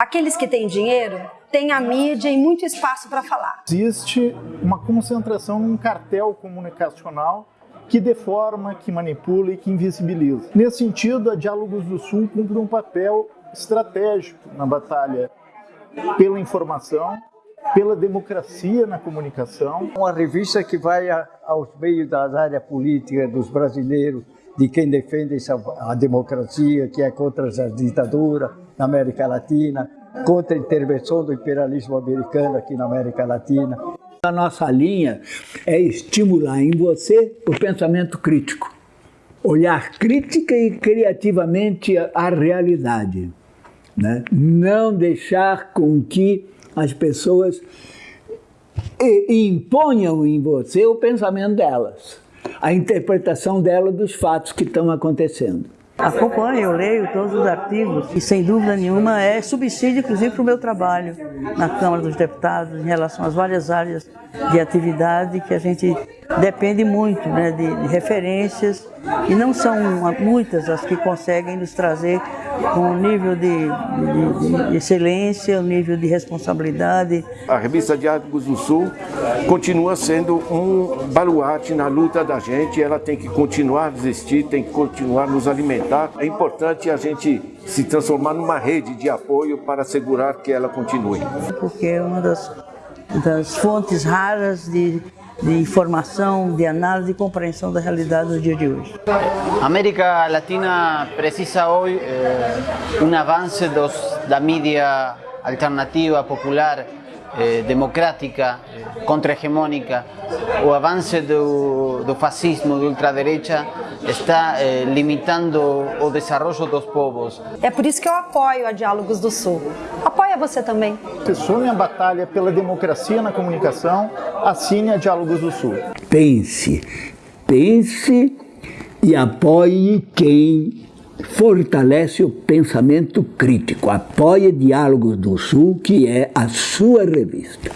Aqueles que têm dinheiro têm a mídia e muito espaço para falar. Existe uma concentração num cartel comunicacional que deforma, que manipula e que invisibiliza. Nesse sentido, a Diálogos do Sul cumpre um papel estratégico na batalha pela informação, pela democracia na comunicação. Uma revista que vai aos meios da área política dos brasileiros, de quem defende a democracia, que é contra a ditadura na América Latina, contra a intervenção do imperialismo americano aqui na América Latina. A nossa linha é estimular em você o pensamento crítico, olhar crítica e criativamente a realidade. Né? Não deixar com que as pessoas imponham em você o pensamento delas, a interpretação dela dos fatos que estão acontecendo. Acompanho, eu leio todos os artigos e, sem dúvida nenhuma, é subsídio, inclusive, para o meu trabalho na Câmara dos Deputados, em relação às várias áreas de atividade que a gente depende muito né, de, de referências e não são muitas as que conseguem nos trazer um nível de, de, de, excelência, um nível de responsabilidade. A revista Diálogos do Sul continua sendo um baluarte na luta da gente, ela tem que continuar a existir, tem que continuar a nos alimentar. É importante a gente se transformar numa rede de apoio para assegurar que ela continue. Porque é uma das, das fontes raras de de informação, de análise e compreensão da realidade do dia de hoje. A América Latina precisa hoje eh, um avanço dos, da mídia alternativa, popular, eh, democrática, eh, contra-hegemônica, o avanço do, do fascismo, da ultraderecha, está eh, limitando o desenvolvimento dos povos. É por isso que eu apoio a Diálogos do Sul. Você também. Se some a batalha pela democracia na comunicação, assine a Diálogos do Sul. Pense, pense e apoie quem fortalece o pensamento crítico. Apoie Diálogos do Sul, que é a sua revista.